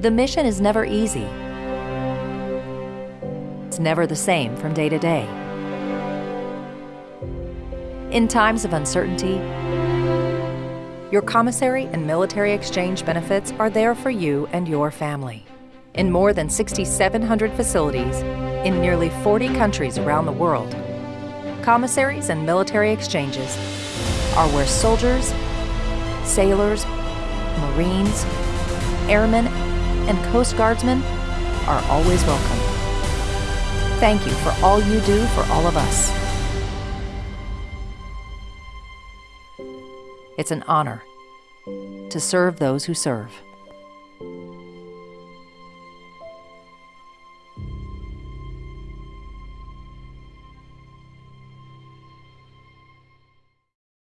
The mission is never easy. It's never the same from day to day. In times of uncertainty, your commissary and military exchange benefits are there for you and your family. In more than 6,700 facilities in nearly 40 countries around the world, commissaries and military exchanges are where soldiers, sailors, Marines, airmen, and Coast Guardsmen are always welcome. Thank you for all you do for all of us. It's an honor to serve those who serve.